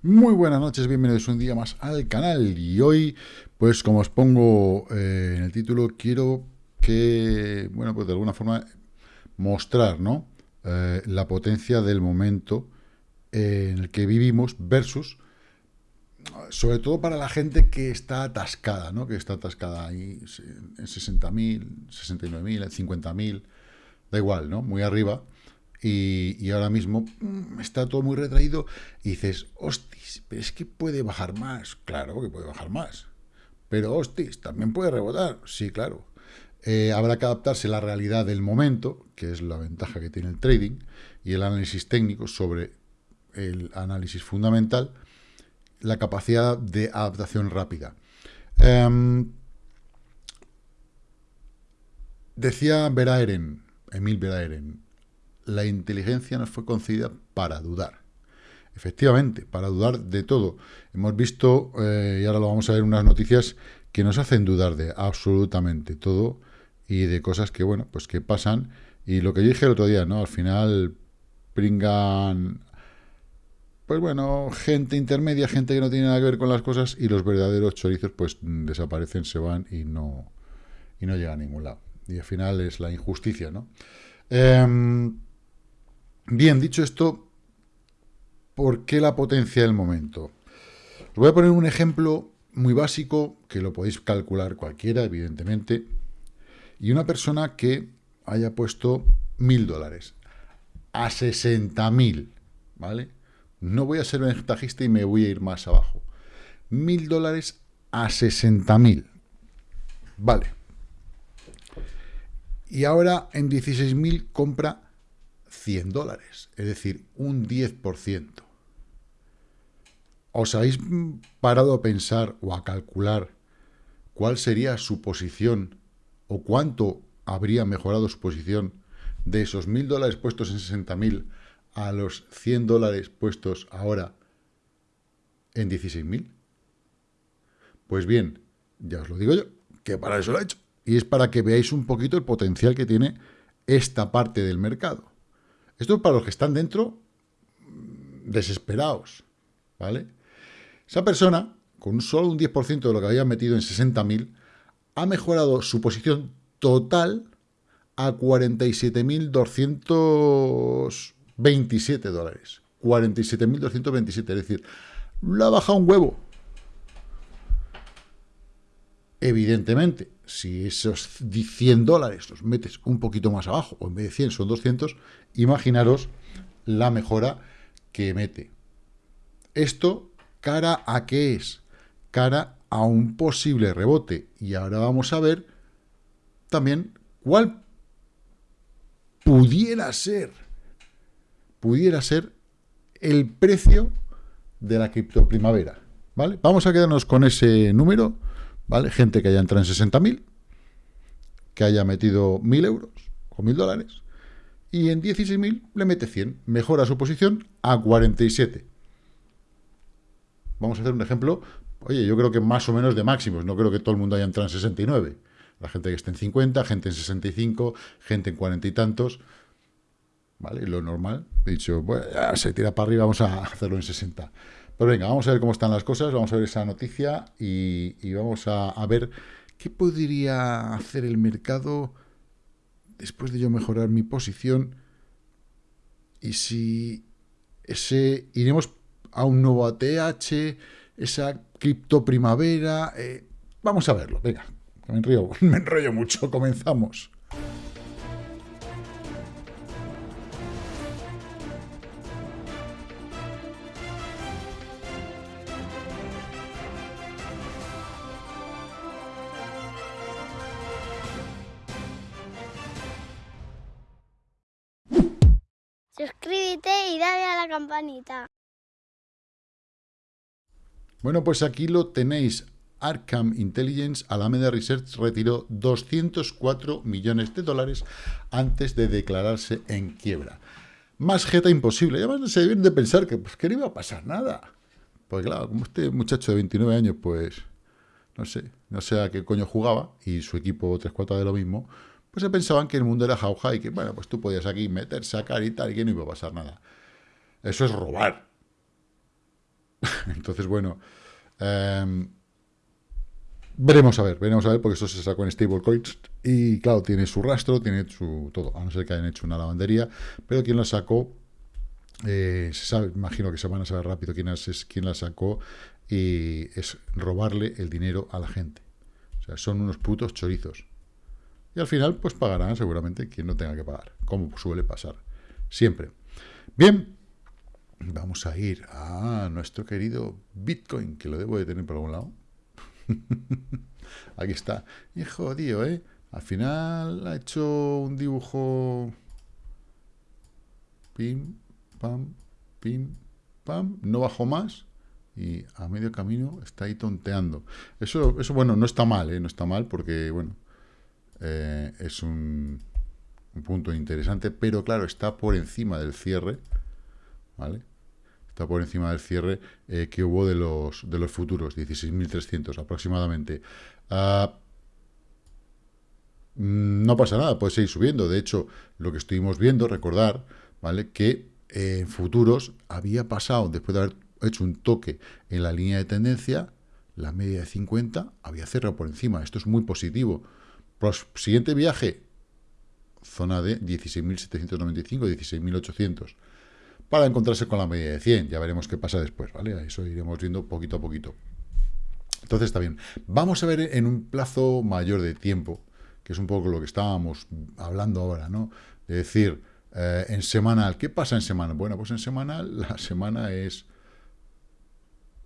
Muy buenas noches, bienvenidos un día más al canal y hoy, pues como os pongo eh, en el título, quiero que, bueno, pues de alguna forma mostrar, ¿no? Eh, la potencia del momento en el que vivimos versus, sobre todo para la gente que está atascada, ¿no? Que está atascada ahí en 60.000, 69.000, en 50.000, da igual, ¿no? Muy arriba y, ahora mismo mm, está todo muy retraído y dices, hostis, pero es que puede bajar más. Claro que puede bajar más. Pero hostis, también puede rebotar. Sí, claro. Eh, habrá que adaptarse a la realidad del momento, que es la ventaja que tiene el trading, y el análisis técnico sobre el análisis fundamental, la capacidad de adaptación rápida. Em, decía Veraeren, Emil Veraeren, la inteligencia nos fue concedida para dudar. Efectivamente, para dudar de todo. Hemos visto, eh, y ahora lo vamos a ver, unas noticias que nos hacen dudar de absolutamente todo y de cosas que, bueno, pues que pasan. Y lo que yo dije el otro día, ¿no? Al final pringan, pues bueno, gente intermedia, gente que no tiene nada que ver con las cosas y los verdaderos chorizos pues desaparecen, se van y no, y no llegan a ningún lado. Y al final es la injusticia, ¿no? Em, Bien, dicho esto, ¿por qué la potencia del momento? Os voy a poner un ejemplo muy básico, que lo podéis calcular cualquiera, evidentemente, y una persona que haya puesto mil dólares a 60 mil, ¿vale? No voy a ser ventajista y me voy a ir más abajo. Mil dólares a 60 mil, vale. Y ahora en 16 mil compra 100 dólares, es decir, un 10%. ¿Os habéis parado a pensar o a calcular cuál sería su posición o cuánto habría mejorado su posición de esos 1.000 dólares puestos en 60.000 a los 100 dólares puestos ahora en 16.000? Pues bien, ya os lo digo yo, que para eso lo he hecho. Y es para que veáis un poquito el potencial que tiene esta parte del mercado. Esto es para los que están dentro mm, desesperados, ¿vale? Esa persona, con solo un 10% de lo que había metido en 60.000, ha mejorado su posición total a 47.227 dólares. 47.227, es decir, lo ha bajado un huevo. Evidentemente, si esos 100 dólares los metes un poquito más abajo, o en vez de 100 son 200, imaginaros la mejora que mete. Esto, ¿cara a qué es? Cara a un posible rebote. Y ahora vamos a ver también cuál pudiera ser, pudiera ser el precio de la criptoprimavera. ¿Vale? Vamos a quedarnos con ese número ¿vale? Gente que haya entrado en 60.000, que haya metido 1.000 euros o 1.000 dólares, y en 16.000 le mete 100. Mejora su posición a 47. Vamos a hacer un ejemplo, oye, yo creo que más o menos de máximos, no creo que todo el mundo haya entrado en 69. La gente que esté en 50, gente en 65, gente en 40 y tantos, ¿vale? Lo normal, he dicho, bueno, se tira para arriba, vamos a hacerlo en 60. Pues venga, vamos a ver cómo están las cosas, vamos a ver esa noticia y, vamos a, ver qué podría hacer el mercado después de yo mejorar mi posición y si ese iremos a un nuevo ATH, esa cripto primavera, eh, vamos a verlo, venga, me, me enrollo mucho, comenzamos. Y dale a la campanita. Bueno, pues aquí lo tenéis. Arkham Intelligence, Alameda Research retiró 204 millones de dólares antes de declararse en quiebra. Más jeta imposible. Además se deben de pensar que, pues, que no iba a pasar nada. Pues claro, como este muchacho de 29 años, pues, no sé, no sé a qué coño jugaba, y su equipo 3-4 de lo mismo, pues se pensaban que el mundo era jauja y que, bueno, pues tú podías aquí meter, sacar y tal, y que no iba a pasar nada. Eso es robar. Entonces, bueno, em, veremos a ver, veremos a ver, porque esto se sacó en stablecoins y, claro, tiene su rastro, tiene su todo, a no ser que hayan hecho una lavandería, pero quien la sacó, eh, se sabe, imagino que se van a saber rápido quién es, quién la sacó, y es robarle el dinero a la gente. O sea, son unos putos chorizos. Y al final, pues pagarán seguramente quien no tenga que pagar, como suele pasar siempre. Bien, vamos a ir a nuestro querido Bitcoin, que lo debo de tener por algún lado. Aquí está. Y jodido, ¿eh? Al final ha hecho un dibujo... Pim, pam, pim, pam. No bajó más. Y a medio camino está ahí tonteando. Eso, eso bueno, no está mal, ¿eh? No está mal porque, bueno, eh, es un, un punto interesante. Pero, claro, está por encima del cierre. ¿Vale? está por encima del cierre eh, que hubo de los, de los futuros, 16.300 aproximadamente. Ah, mm, no pasa nada, puede seguir subiendo. De hecho, lo que estuvimos viendo, recordar, ¿vale? Que en futuros había pasado, después de haber hecho un toque en la línea de tendencia, la media de 50 había cerrado por encima. Esto es muy positivo. Siguiente viaje, zona de 16.795, 16.800 para encontrarse con la media de 100. Ya veremos qué pasa después, ¿vale? Eso iremos viendo poquito a poquito. Entonces está bien. Vamos a ver en un plazo mayor de tiempo, que es un poco lo que estábamos hablando ahora, ¿no? De decir, eh, en semanal, ¿qué pasa en semanal? Bueno, pues en semanal, la semana es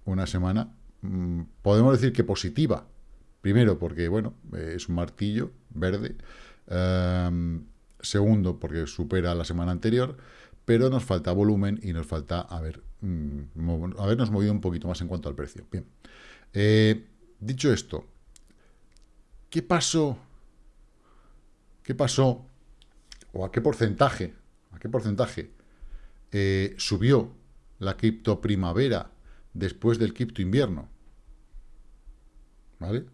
una semana, mm, podemos decir que positiva. Primero, porque, bueno, es un martillo verde. Segundo, porque supera la semana anterior pero nos falta volumen y nos falta haber, mm, habernos movido un poquito más en cuanto al precio. Bien, eh, dicho esto, ¿qué pasó? ¿Qué pasó? ¿O a qué porcentaje? ¿A qué porcentaje eh, subió la cripto primavera después del cripto invierno? ¿Vale?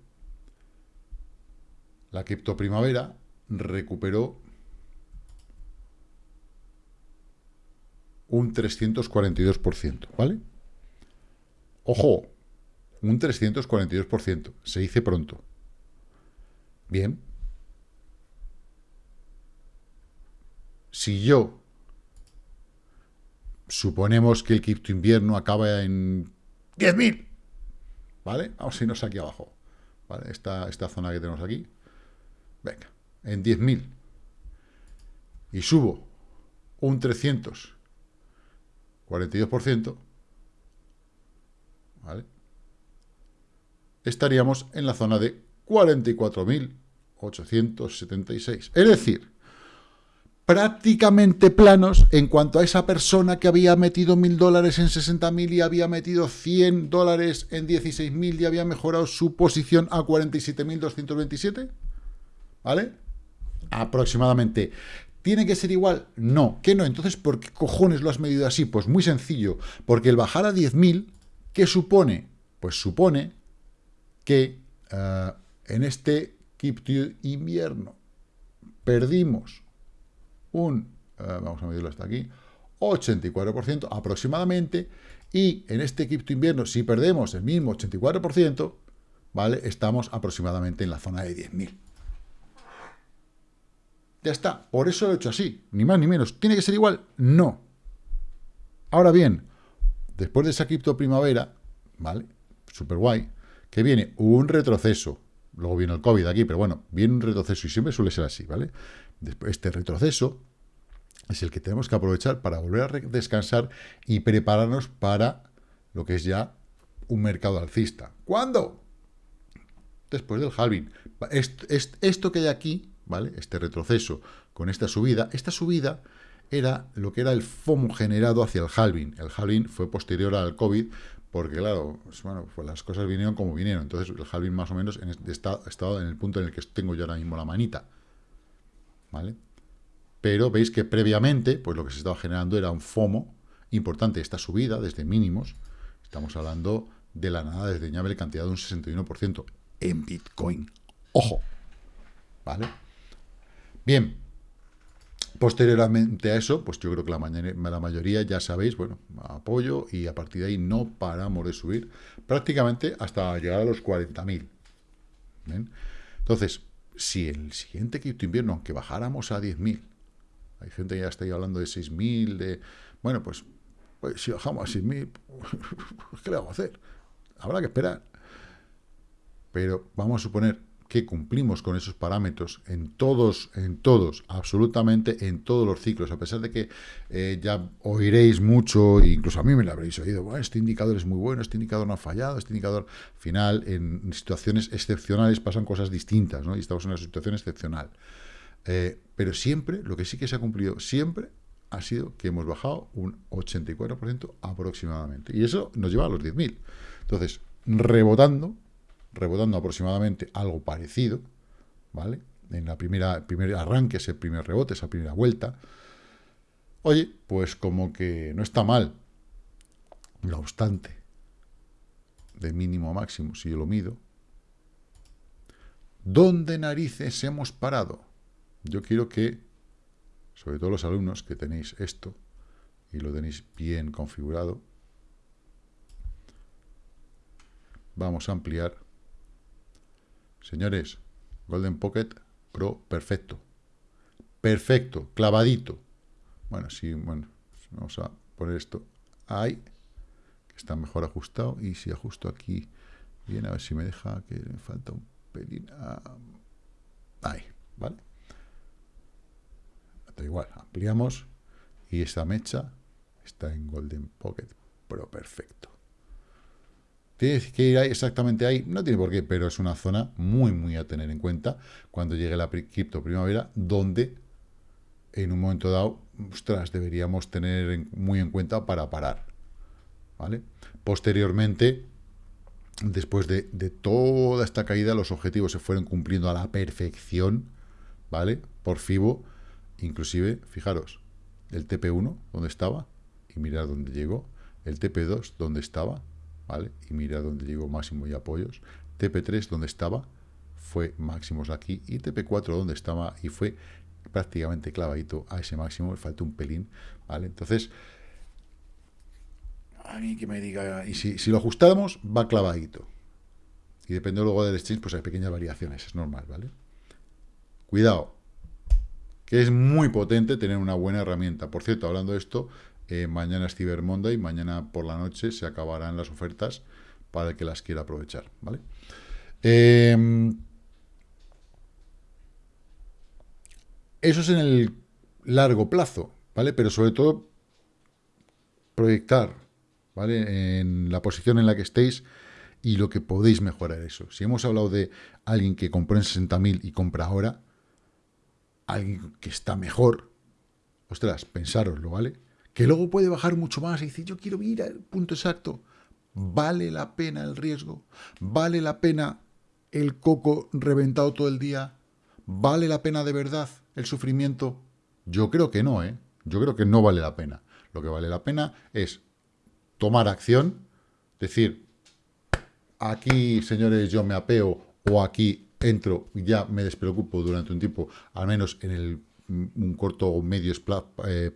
La cripto primavera recuperó un 342%, ¿vale? Ojo, un 342%, se dice pronto. Bien. Si yo suponemos que el cripto invierno acaba en 10.000, ¿vale? Vamos a irnos aquí abajo, ¿vale? Esta, esta zona que tenemos aquí, venga, en 10.000, y subo un 300 42%, ¿vale? estaríamos en la zona de 44.876. Es decir, prácticamente planos en cuanto a esa persona que había metido 1.000 dólares en 60.000 y había metido 100 dólares en 16.000 y había mejorado su posición a 47.227. ¿Vale? Aproximadamente. ¿Tiene que ser igual? No. ¿Qué no? Entonces, ¿por qué cojones lo has medido así? Pues muy sencillo. Porque el bajar a 10.000, ¿qué supone? Pues supone que eh, en este Keep invierno perdimos un, eh, vamos a medirlo hasta aquí, 84% aproximadamente, y en este Keep invierno, si perdemos el mismo 84%, ¿vale? Estamos aproximadamente en la zona de 10.000. Ya está. Por eso lo he hecho así. Ni más ni menos. ¿Tiene que ser igual? No. Ahora bien, después de esa cripto primavera, ¿vale? Super guay, que viene un retroceso. Luego viene el COVID aquí, pero bueno, viene un retroceso y siempre suele ser así, ¿vale? Después, este retroceso es el que tenemos que aprovechar para volver a descansar y prepararnos para lo que es ya un mercado alcista. ¿Cuándo? Después del halving. esto que hay aquí ¿vale? Este retroceso con esta subida. Esta subida era lo que era el FOMO generado hacia el halving. El halving fue posterior al COVID, porque claro, pues, bueno, pues las cosas vinieron como vinieron. Entonces el halving más o menos en este está, estado en el punto en el que tengo yo ahora mismo la manita. ¿Vale? Pero veis que previamente, pues lo que se estaba generando era un FOMO importante. Esta subida desde mínimos, estamos hablando de la nada desdeñable cantidad de un 61% en Bitcoin. ¡Ojo! ¿Vale? Bien, posteriormente a eso, pues yo creo que la, la mayoría ya sabéis, bueno, apoyo y a partir de ahí no paramos de subir prácticamente hasta llegar a los 40.000. Entonces, si el siguiente quinto invierno, aunque bajáramos a 10.000, hay gente que ya está ahí hablando de 6.000, de... Bueno, pues, pues, si bajamos a 6.000, ¿qué le vamos a hacer? Habrá que esperar. Pero vamos a suponer que cumplimos con esos parámetros en todos, en todos, absolutamente en todos los ciclos, a pesar de que eh, ya oiréis mucho, incluso a mí me lo habréis oído, bueno, este indicador es muy bueno, este indicador no ha fallado, este indicador final, en situaciones excepcionales pasan cosas distintas, ¿no? Y estamos en una situación excepcional. Eh, pero siempre, lo que sí que se ha cumplido siempre, ha sido que hemos bajado un 84% aproximadamente. Y eso nos lleva a los 10.000. Entonces, rebotando, rebotando aproximadamente algo parecido, ¿vale? En la primera primer arranque, ese primer rebote, esa primera vuelta. Oye, pues como que no está mal. No obstante, de mínimo a máximo, si yo lo mido, ¿dónde narices hemos parado? Yo quiero que, sobre todo los alumnos que tenéis esto, y lo tenéis bien configurado, vamos a ampliar Señores, Golden Pocket Pro, perfecto. Perfecto, clavadito. Bueno, sí, bueno, vamos a poner esto ahí, que está mejor ajustado. Y si ajusto aquí, bien, a ver si me deja, que me falta un pelín. Ah, ahí, ¿vale? Da igual, ampliamos y esta mecha está en Golden Pocket Pro, perfecto. ¿Tiene que ir ahí, exactamente ahí? No tiene por qué, pero es una zona muy, muy a tener en cuenta cuando llegue la cripto primavera, donde en un momento dado, ostras, deberíamos tener muy en cuenta para parar. ¿Vale? Posteriormente, después de, toda esta caída, los objetivos se fueron cumpliendo a la perfección, ¿vale? Por FIBO, inclusive, fijaros, el TP1, donde estaba, y mirar dónde llegó, el TP2, donde estaba, ¿vale? Y mira dónde llegó máximo y apoyos. TP3, donde estaba, fue máximos aquí. Y TP4, donde estaba, y fue prácticamente clavadito a ese máximo. Le falta un pelín, ¿vale? Entonces, a mí que me diga... Y si, lo ajustamos, va clavadito. Y depende luego del exchange, pues hay pequeñas variaciones, es normal, ¿vale? Cuidado, que es muy potente tener una buena herramienta. Por cierto, hablando de esto, eh, mañana es Cyber Monday, mañana por la noche se acabarán las ofertas para el que las quiera aprovechar, ¿vale? Em, eso es en el largo plazo, ¿vale? Pero sobre todo proyectar, ¿vale? En la posición en la que estéis y lo que podéis mejorar eso. Si hemos hablado de alguien que compró en 60.000 y compra ahora, alguien que está mejor, ostras, pensároslo, ¿vale? Que luego puede bajar mucho más y decir, yo quiero ir al punto exacto. ¿Vale la pena el riesgo? ¿Vale la pena el coco reventado todo el día? ¿Vale la pena de verdad el sufrimiento? Yo creo que no, ¿eh? Yo creo que no vale la pena. Lo que vale la pena es tomar acción, decir, aquí, señores, yo me apeo, o aquí entro ya me despreocupo durante un tiempo, al menos en el un corto o medio eh,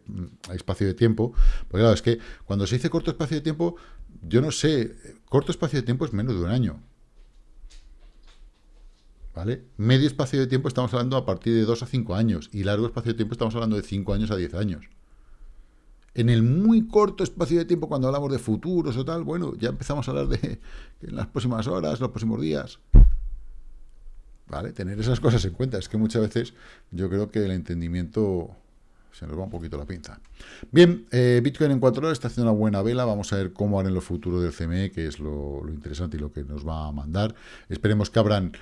espacio de tiempo. Porque claro, es que cuando se dice corto espacio de tiempo, yo no sé, corto espacio de tiempo es menos de un año. ¿Vale? Medio espacio de tiempo estamos hablando a partir de 2 a 5 años y largo espacio de tiempo estamos hablando de 5 años a 10 años. En el muy corto espacio de tiempo, cuando hablamos de futuros o tal, bueno, ya empezamos a hablar de en las próximas horas, los próximos días. ¿Vale? Tener esas cosas en cuenta. Es que muchas veces yo creo que el entendimiento se nos va un poquito la pinza. Bien, eh, Bitcoin en 4 horas está haciendo una buena vela. Vamos a ver cómo harán los futuros del CME, que es lo, interesante y lo que nos va a mandar. Esperemos que abran,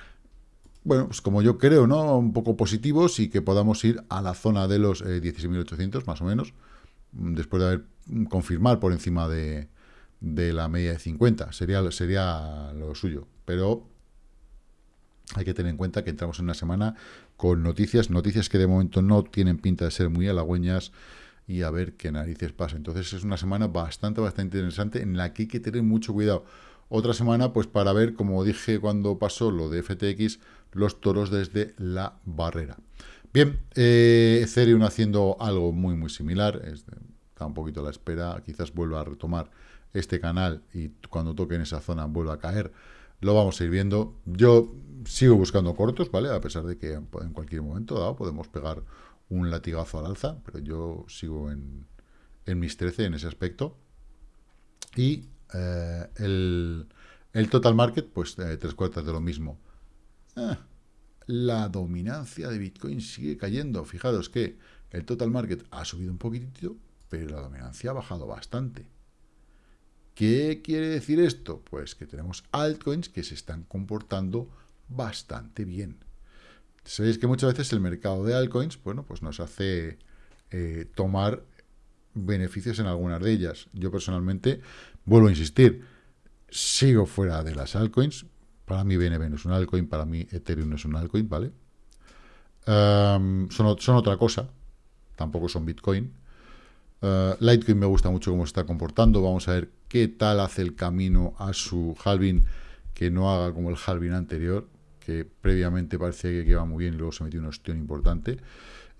bueno, pues como yo creo, ¿no? Un poco positivos y que podamos ir a la zona de los 16.800, eh, más o menos, después de haber confirmar por encima de, de la media de 50. Sería, sería lo suyo. Pero hay que tener en cuenta que entramos en una semana con noticias, noticias que de momento no tienen pinta de ser muy halagüeñas y a ver qué narices pasa. Entonces es una semana bastante, bastante interesante en la que hay que tener mucho cuidado. Otra semana, pues para ver, como dije cuando pasó lo de FTX, los toros desde la barrera. Bien, eh, Ethereum haciendo algo muy, muy similar. está un poquito a la espera. Quizás vuelva a retomar este canal y cuando toque en esa zona vuelva a caer. Lo vamos a ir viendo. Yo sigo buscando cortos, ¿vale? A pesar de que en cualquier momento dado podemos pegar un latigazo al alza, pero yo sigo en, mis 13 en ese aspecto. Y eh, el, total market, pues eh, tres cuartas de lo mismo. Ah, la dominancia de Bitcoin sigue cayendo. Fijaros que el total market ha subido un poquitito, pero la dominancia ha bajado bastante. ¿Qué quiere decir esto? Pues que tenemos altcoins que se están comportando bastante bien. Sabéis que muchas veces el mercado de altcoins, bueno, pues nos hace eh, tomar beneficios en algunas de ellas. Yo personalmente, vuelvo a insistir, sigo fuera de las altcoins. Para mí BNB no es un altcoin, para mí Ethereum no es un altcoin, ¿vale? son, otra cosa, tampoco son Bitcoin. Uh, Litecoin me gusta mucho cómo está comportando. Vamos a ver qué tal hace el camino a su halving, que no haga como el halving anterior, que previamente parecía que iba muy bien y luego se metió un ostión importante.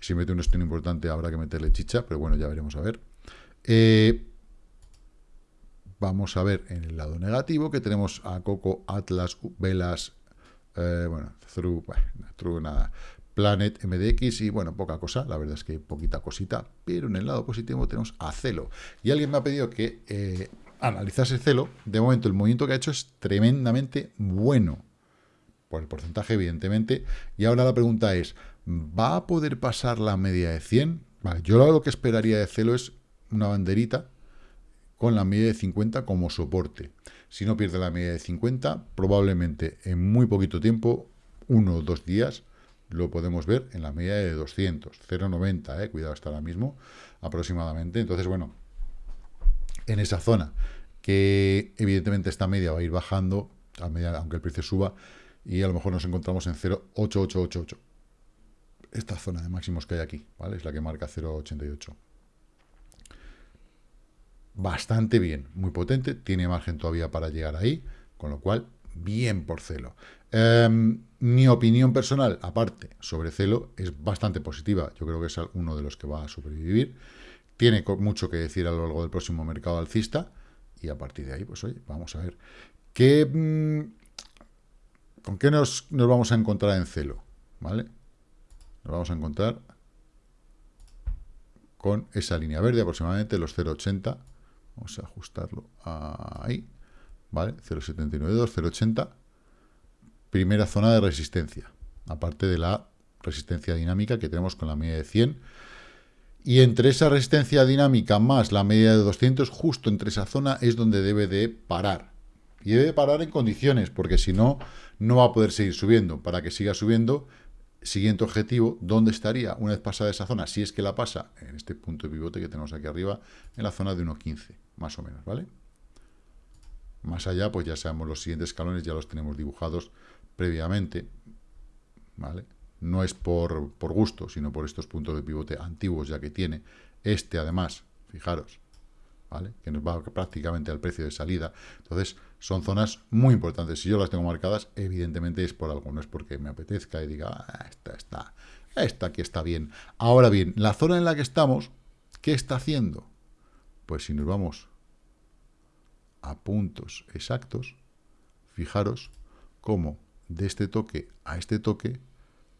Si mete un ostión importante habrá que meterle chicha, pero bueno, ya veremos a ver. Eh, vamos a ver en el lado negativo que tenemos a Coco, Atlas, Velas, eh, bueno, Through, bueno, nada, Planet, MDX y bueno, poca cosa, la verdad es que poquita cosita, pero en el lado positivo tenemos a Celo. Y alguien me ha pedido que eh, analizase Celo, de momento el movimiento que ha hecho es tremendamente bueno, por el porcentaje evidentemente, y ahora la pregunta es, ¿Va a poder pasar la media de 100? Vale, yo lo que esperaría de Celo es una banderita con la media de 50 como soporte. Si no pierde la media de 50, probablemente en muy poquito tiempo, uno o dos días, lo podemos ver en la media de 200, 0,90, eh, cuidado hasta ahora mismo, aproximadamente. Entonces, bueno, en esa zona, que evidentemente esta media va a ir bajando, a aunque el precio suba, y a lo mejor nos encontramos en 0,8888 esta zona de máximos que hay aquí, ¿vale? Es la que marca 0,88. Bastante bien, muy potente, tiene margen todavía para llegar ahí, con lo cual, bien por Celo. Em, mi opinión personal, aparte, sobre Celo, es bastante positiva. Yo creo que es uno de los que va a sobrevivir. Tiene mucho que decir a lo largo del próximo mercado alcista. Y a partir de ahí, pues oye, vamos a ver. ¿Qué, mm, ¿Con qué nos, nos vamos a encontrar en Celo? ¿Vale? nos vamos a encontrar con esa línea verde, aproximadamente los 0,80. Vamos a ajustarlo ahí, ¿vale? 0,792, 0,80. Primera zona de resistencia, aparte de la resistencia dinámica que tenemos con la media de 100. Y entre esa resistencia dinámica más la media de 200, justo entre esa zona es donde debe de parar. Y debe parar en condiciones, porque si no, no va a poder seguir subiendo. Para que siga subiendo, Siguiente objetivo, ¿dónde estaría una vez pasada esa zona? Si es que la pasa en este punto de pivote que tenemos aquí arriba, en la zona de 1.15, más o menos, ¿vale? Más allá, pues ya sabemos los siguientes escalones, ya los tenemos dibujados previamente, ¿vale? No es por, por gusto, sino por estos puntos de pivote antiguos ya que tiene. Este, además, fijaros, ¿vale? Que nos va prácticamente al precio de salida. Entonces, son zonas muy importantes. Si yo las tengo marcadas, evidentemente es por algo, no es porque me apetezca y diga, ah, esta está, esta aquí está bien. Ahora bien, la zona en la que estamos, ¿qué está haciendo? Pues si nos vamos a puntos exactos, fijaros cómo de este toque a este toque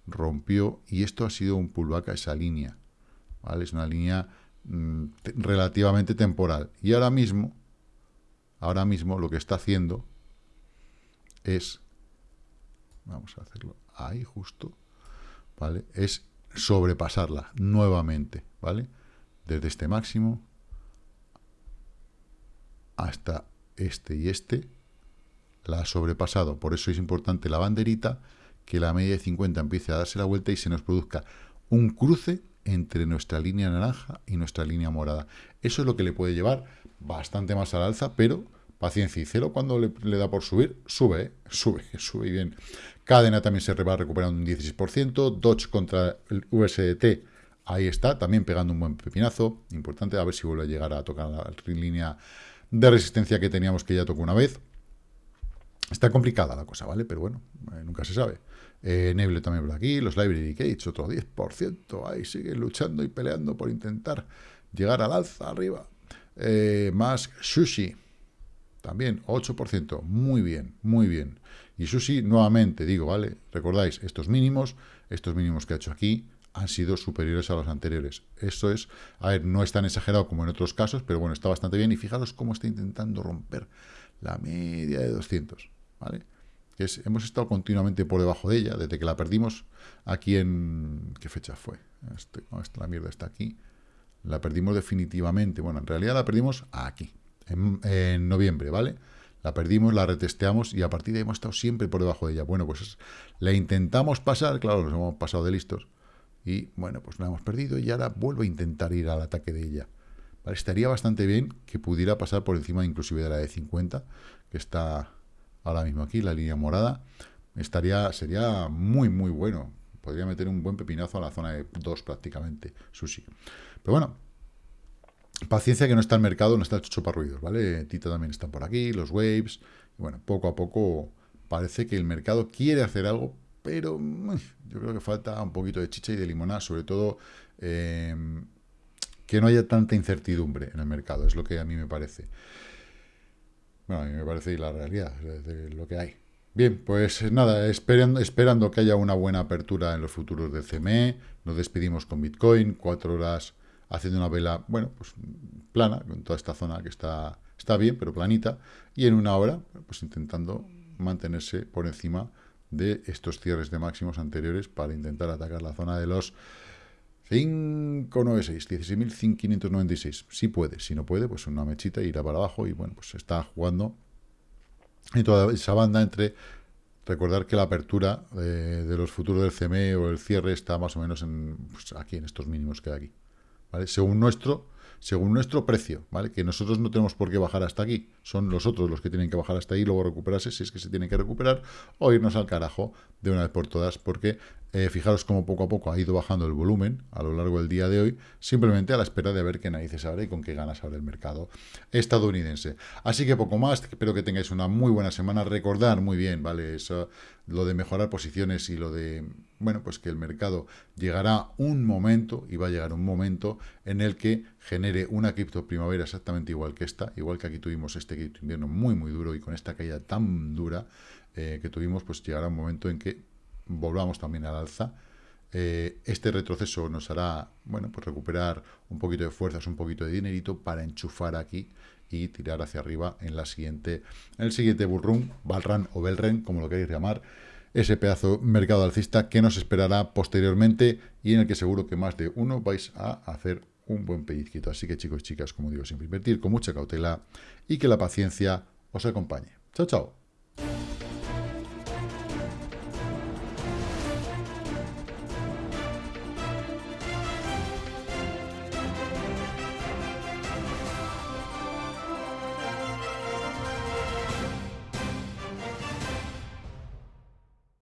rompió y esto ha sido un pullback a esa línea. ¿vale? Es una línea mm, relativamente temporal. Y ahora mismo ahora mismo lo que está haciendo es, vamos a hacerlo ahí justo, ¿vale? Es sobrepasarla nuevamente, ¿vale? Desde este máximo hasta este y este, la ha sobrepasado. Por eso es importante la banderita, que la media de 50 empiece a darse la vuelta y se nos produzca un cruce entre nuestra línea naranja y nuestra línea morada. Eso es lo que le puede llevar bastante más al alza, pero paciencia y cero cuando le, da por subir, sube, ¿eh? sube, sube bien. Cadena también se va recuperando un 16%, Dodge contra el USDT, ahí está, también pegando un buen pepinazo, importante, a ver si vuelve a llegar a tocar la línea de resistencia que teníamos que ya tocó una vez. Está complicada la cosa, ¿vale? Pero bueno, eh, nunca se sabe. Eh, Neble también por aquí, los Library Gates, otro 10%, ahí siguen luchando y peleando por intentar llegar al alza arriba. Eh, más Sushi, también 8%, muy bien, muy bien. Y Sushi, nuevamente digo, ¿vale? Recordáis, estos mínimos, estos mínimos que ha hecho aquí, han sido superiores a los anteriores. Eso es, a ver, no es tan exagerado como en otros casos, pero bueno, está bastante bien. Y fijaros cómo está intentando romper la media de 200, ¿vale? Es, hemos estado continuamente por debajo de ella, desde que la perdimos aquí en... ¿Qué fecha fue? Este, esta, la mierda está aquí. La perdimos definitivamente. Bueno, en realidad la perdimos aquí, en, en noviembre, ¿vale? La perdimos, la retesteamos y a partir de ahí hemos estado siempre por debajo de ella. Bueno, pues la intentamos pasar, claro, nos hemos pasado de listos, y bueno, pues la hemos perdido y ahora vuelvo a intentar ir al ataque de ella. estaría bastante bien que pudiera pasar por encima inclusive de la de 50, que está ahora mismo aquí, la línea morada. Estaría, sería muy, muy bueno. Podría meter un buen pepinazo a la zona de 2 prácticamente, sushi. Pero bueno, paciencia que no está el mercado, no está hecho para ruidos, ¿vale? Tita también está por aquí, los waves. Bueno, poco a poco parece que el mercado quiere hacer algo, pero yo creo que falta un poquito de chicha y de limonada, sobre todo eh, que no haya tanta incertidumbre en el mercado, es lo que a mí me parece. Bueno, a mí me parece la realidad, es lo que hay. Bien, pues nada, esperando, esperando que haya una buena apertura en los futuros del CME, nos despedimos con Bitcoin, cuatro horas haciendo una vela, bueno, pues plana, con toda esta zona que está, está bien, pero planita, y en una hora, pues intentando mantenerse por encima de estos cierres de máximos anteriores para intentar atacar la zona de los 596, 16.596. Si puede, si no puede, pues una mechita irá para abajo y bueno, pues está jugando en toda esa banda entre recordar que la apertura de, los futuros del CME o el cierre está más o menos en, pues aquí en estos mínimos que hay aquí. ¿vale? Según nuestro según nuestro precio, ¿vale? Que nosotros no tenemos por qué bajar hasta aquí, son los otros los que tienen que bajar hasta ahí y luego recuperarse si es que se tienen que recuperar o irnos al carajo de una vez por todas, porque eh, fijaros cómo poco a poco ha ido bajando el volumen a lo largo del día de hoy, simplemente a la espera de ver qué narices abre y con qué ganas abre el mercado estadounidense. Así que poco más, espero que tengáis una muy buena semana, recordar muy bien, ¿vale? Eso, lo de mejorar posiciones y lo de bueno, pues que el mercado llegará un momento, y va a llegar un momento, en el que genere una cripto primavera exactamente igual que esta, igual que aquí tuvimos este cripto invierno muy, muy duro, y con esta caída tan dura eh, que tuvimos, pues llegará un momento en que volvamos también al alza. Eh, este retroceso nos hará, bueno, pues recuperar un poquito de fuerzas, un poquito de dinerito para enchufar aquí y tirar hacia arriba en siguiente, en el siguiente bullrun, Balran o Belren, como lo queréis llamar, ese pedazo mercado alcista que nos esperará posteriormente y en el que seguro que más de uno vais a hacer un buen pellizquito. Así que chicos y chicas, como digo, siempre invertir con mucha cautela y que la paciencia os acompañe. Chao, chao.